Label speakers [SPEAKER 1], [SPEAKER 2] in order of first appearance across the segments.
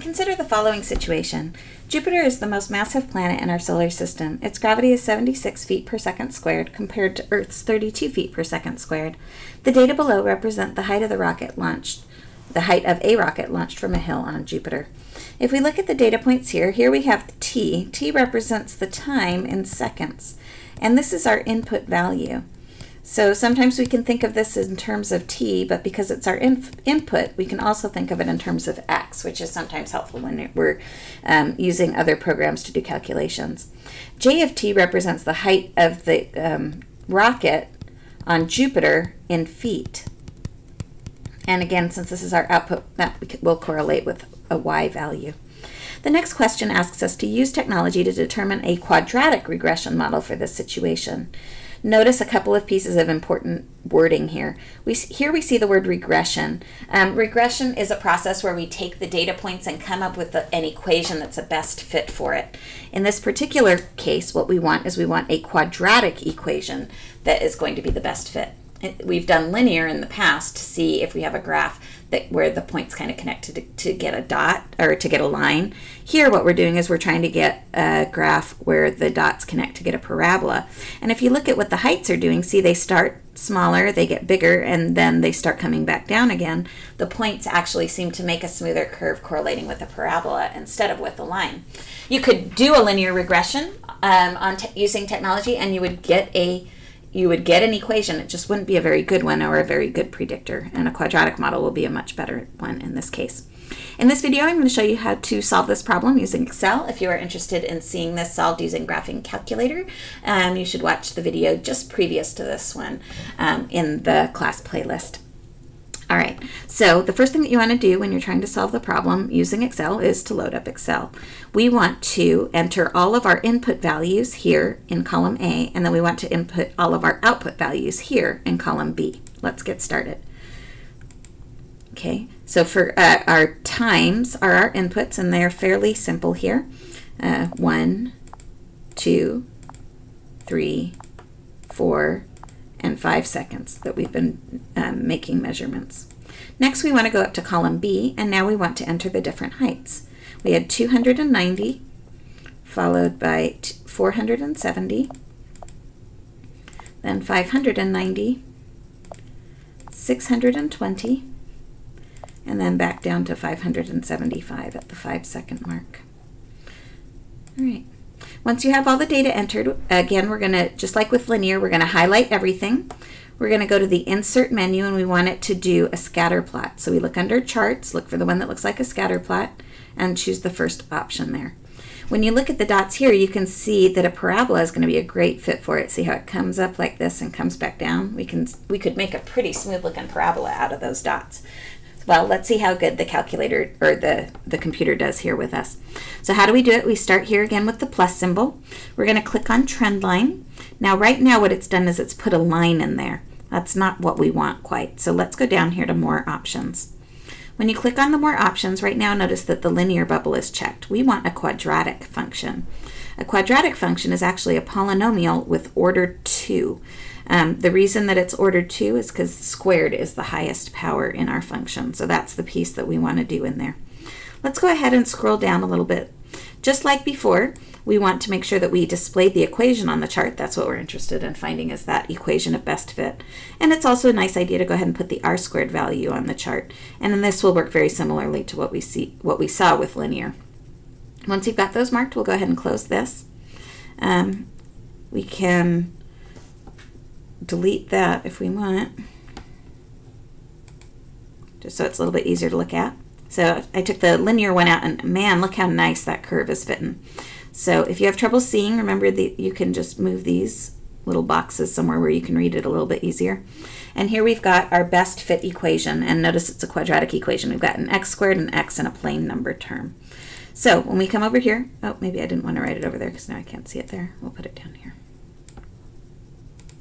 [SPEAKER 1] Consider the following situation. Jupiter is the most massive planet in our solar system. Its gravity is 76 feet per second squared compared to Earth's 32 feet per second squared. The data below represent the height of the rocket launched, the height of a rocket launched from a hill on Jupiter. If we look at the data points here, here we have t. t represents the time in seconds, and this is our input value. So sometimes we can think of this in terms of t, but because it's our input, we can also think of it in terms of x, which is sometimes helpful when we're um, using other programs to do calculations. j of t represents the height of the um, rocket on Jupiter in feet. And again, since this is our output, that will correlate with a y value. The next question asks us to use technology to determine a quadratic regression model for this situation. Notice a couple of pieces of important wording here. We Here we see the word regression. Um, regression is a process where we take the data points and come up with the, an equation that's a best fit for it. In this particular case, what we want is we want a quadratic equation that is going to be the best fit. We've done linear in the past to see if we have a graph that where the points kind of connect to, to get a dot or to get a line. Here what we're doing is we're trying to get a graph where the dots connect to get a parabola. And if you look at what the heights are doing, see they start smaller, they get bigger, and then they start coming back down again. The points actually seem to make a smoother curve correlating with a parabola instead of with a line. You could do a linear regression um, on using technology and you would get a you would get an equation. It just wouldn't be a very good one or a very good predictor. And a quadratic model will be a much better one in this case. In this video, I'm going to show you how to solve this problem using Excel. If you are interested in seeing this solved using Graphing Calculator, um, you should watch the video just previous to this one um, in the class playlist. All right, so the first thing that you want to do when you're trying to solve the problem using Excel is to load up Excel. We want to enter all of our input values here in column A, and then we want to input all of our output values here in column B. Let's get started. Okay, so for uh, our times are our inputs, and they're fairly simple here. Uh, one, two, three, four, and 5 seconds that we've been um, making measurements. Next we want to go up to column B and now we want to enter the different heights. We had 290 followed by 470 then 590 620 and then back down to 575 at the 5 second mark. All right. Once you have all the data entered, again, we're going to, just like with linear, we're going to highlight everything. We're going to go to the Insert menu and we want it to do a scatter plot. So we look under Charts, look for the one that looks like a scatter plot, and choose the first option there. When you look at the dots here, you can see that a parabola is going to be a great fit for it. See how it comes up like this and comes back down? We can we could make a pretty smooth looking parabola out of those dots. Well, let's see how good the calculator or the, the computer does here with us. So how do we do it? We start here again with the plus symbol. We're going to click on trend line. Now right now what it's done is it's put a line in there. That's not what we want quite. So let's go down here to more options. When you click on the more options, right now notice that the linear bubble is checked. We want a quadratic function. A quadratic function is actually a polynomial with order 2. Um, the reason that it's ordered 2 is because squared is the highest power in our function. So that's the piece that we want to do in there. Let's go ahead and scroll down a little bit. Just like before, we want to make sure that we display the equation on the chart. That's what we're interested in finding is that equation of best fit. And it's also a nice idea to go ahead and put the r squared value on the chart. And then this will work very similarly to what we see, what we saw with linear. Once you've got those marked, we'll go ahead and close this. Um, we can delete that if we want, just so it's a little bit easier to look at. So I took the linear one out and man, look how nice that curve is fitting. So if you have trouble seeing, remember that you can just move these little boxes somewhere where you can read it a little bit easier. And here we've got our best fit equation, and notice it's a quadratic equation. We've got an x squared, an x, and a plain number term. So when we come over here, oh, maybe I didn't want to write it over there because now I can't see it there. We'll put it down here.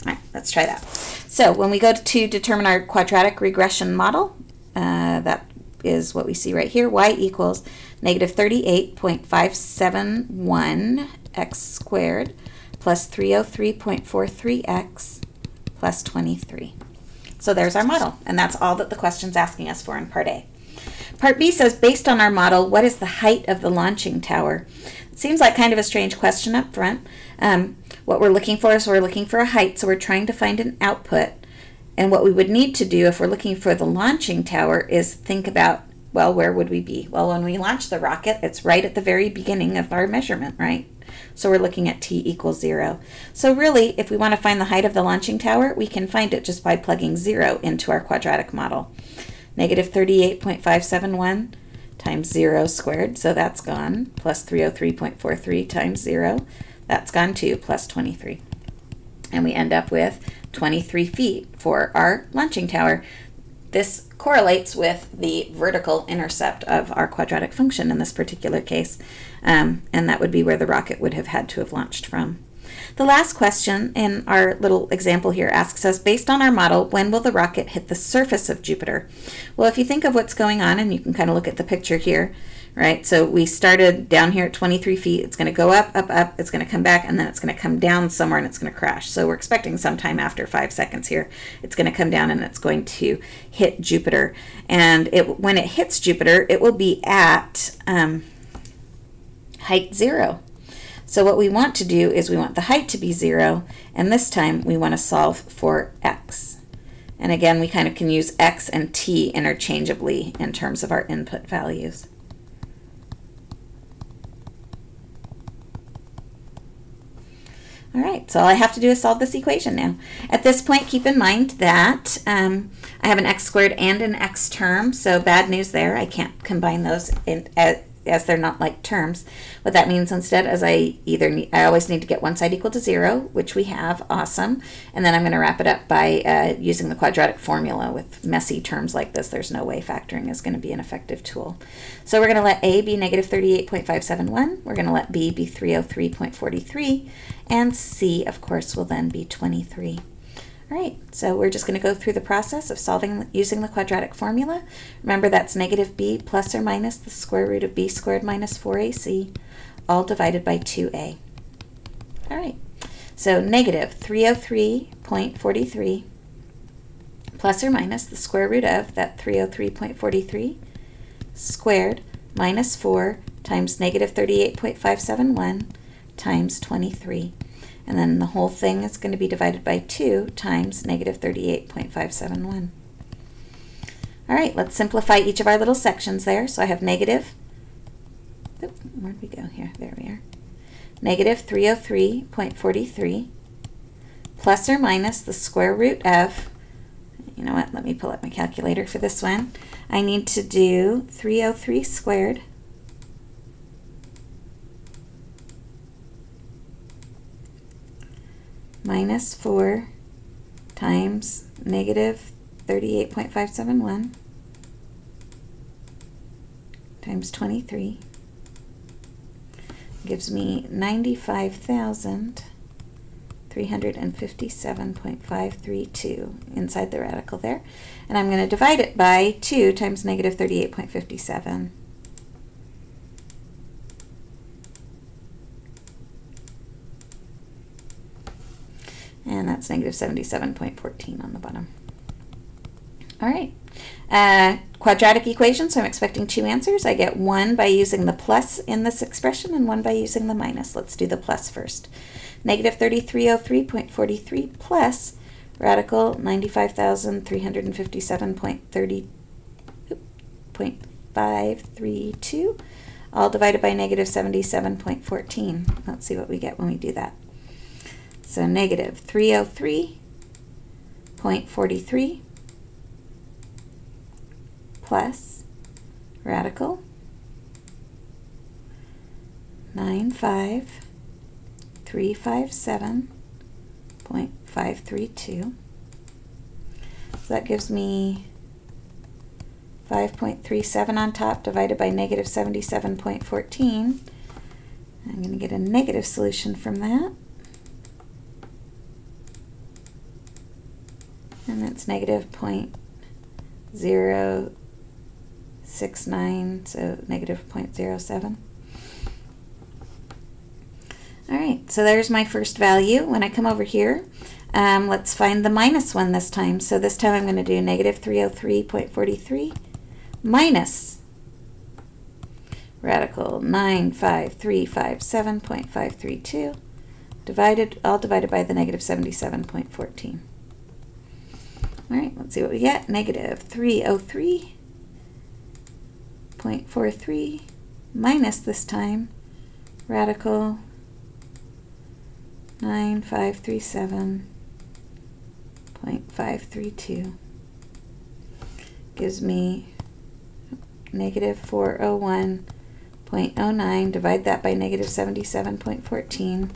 [SPEAKER 1] All right, let's try that. So when we go to determine our quadratic regression model, uh, that is what we see right here, y equals negative 38.571 x squared plus 303.43x plus 23. So there's our model, and that's all that the question's asking us for in part A. Part B says, based on our model, what is the height of the launching tower? It seems like kind of a strange question up front. Um, what we're looking for is we're looking for a height, so we're trying to find an output. And what we would need to do if we're looking for the launching tower is think about, well, where would we be? Well, when we launch the rocket, it's right at the very beginning of our measurement, right? So we're looking at t equals 0. So really, if we want to find the height of the launching tower, we can find it just by plugging 0 into our quadratic model. Negative 38.571 times 0 squared, so that's gone, plus 303.43 times 0, that's gone too, plus 23. And we end up with 23 feet for our launching tower. This correlates with the vertical intercept of our quadratic function in this particular case, um, and that would be where the rocket would have had to have launched from. The last question in our little example here asks us, based on our model, when will the rocket hit the surface of Jupiter? Well, if you think of what's going on, and you can kind of look at the picture here, right? So we started down here at 23 feet. It's going to go up, up, up. It's going to come back, and then it's going to come down somewhere, and it's going to crash. So we're expecting sometime after five seconds here, it's going to come down, and it's going to hit Jupiter. And it, when it hits Jupiter, it will be at um, height zero. So what we want to do is we want the height to be zero, and this time we want to solve for x. And again, we kind of can use x and t interchangeably in terms of our input values. All right, so all I have to do is solve this equation now. At this point, keep in mind that um, I have an x squared and an x term, so bad news there. I can't combine those in, at, as they're not like terms. What that means instead is I either need, I always need to get one side equal to zero, which we have, awesome. And then I'm going to wrap it up by uh, using the quadratic formula with messy terms like this. There's no way factoring is going to be an effective tool. So we're going to let A be negative 38.571. We're going to let B be 303.43. And C, of course, will then be 23. All right, so we're just going to go through the process of solving using the quadratic formula. Remember that's negative b plus or minus the square root of b squared minus 4ac, all divided by 2a. All right, so negative 303.43 plus or minus the square root of that 303.43 squared minus 4 times negative 38.571 times 23. And then the whole thing is going to be divided by 2 times negative 38.571. All right, let's simplify each of our little sections there. So I have negative, where'd we go here? There we are. Negative 303.43 plus or minus the square root of, you know what, let me pull up my calculator for this one. I need to do 303 squared minus 4 times negative 38.571 times 23 gives me 95,357.532 inside the radical there. And I'm going to divide it by 2 times negative 38.57. and that's negative 77.14 on the bottom. All right, uh, quadratic equation, so I'm expecting two answers. I get one by using the plus in this expression and one by using the minus. Let's do the plus first. Negative 3303.43 plus radical 95,357.30.532 all divided by negative 77.14. Let's see what we get when we do that. So negative 303.43 plus radical 95357.532. So that gives me 5.37 on top divided by negative 77.14. I'm going to get a negative solution from that. And that's negative point zero six nine, so negative point zero seven. All right, so there's my first value. When I come over here, um, let's find the minus one this time. So this time I'm going to do negative 303.43 minus radical 95357.532 divided, all divided by the negative 77.14. All right, let's see what we get. Negative 303.43 minus this time radical 9537.532 gives me negative 401.09. Divide that by negative 77.14.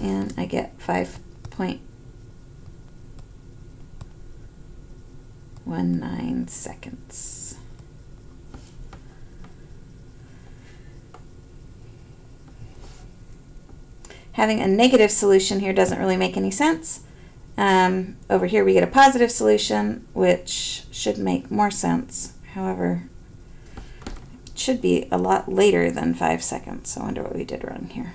[SPEAKER 1] And I get 5.19 seconds. Having a negative solution here doesn't really make any sense. Um, over here we get a positive solution, which should make more sense. However, it should be a lot later than five seconds. I wonder what we did wrong here.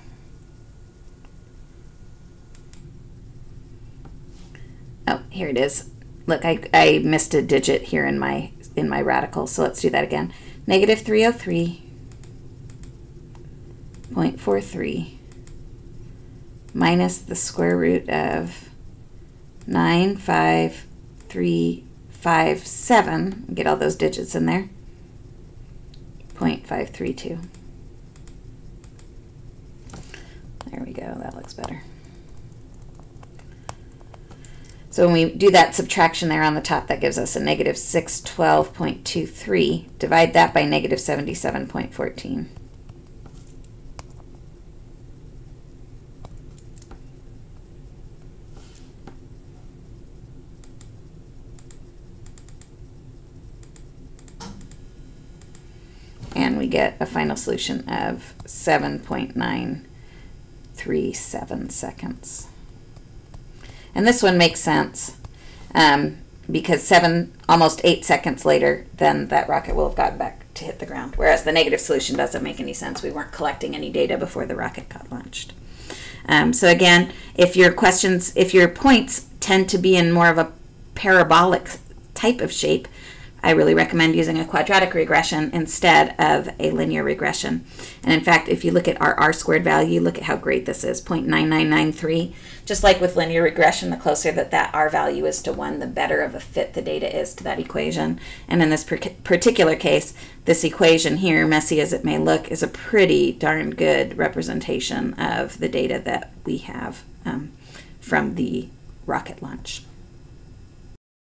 [SPEAKER 1] Oh, here it is. Look, I, I missed a digit here in my in my radical, so let's do that again. Negative 303.43 minus the square root of 95357, get all those digits in there, 0.532. There we go, that looks better. So when we do that subtraction there on the top, that gives us a negative 612.23. Divide that by negative 77.14. and we get a final solution of 7.937 seconds. And this one makes sense um, because seven, almost eight seconds later, then that rocket will have gotten back to hit the ground. Whereas the negative solution doesn't make any sense. We weren't collecting any data before the rocket got launched. Um, so again, if your questions, if your points tend to be in more of a parabolic type of shape, I really recommend using a quadratic regression instead of a linear regression. And in fact, if you look at our r squared value, look at how great this is, 0.9993. Just like with linear regression, the closer that that r value is to 1, the better of a fit the data is to that equation. And in this particular case, this equation here, messy as it may look, is a pretty darn good representation of the data that we have um, from the rocket launch.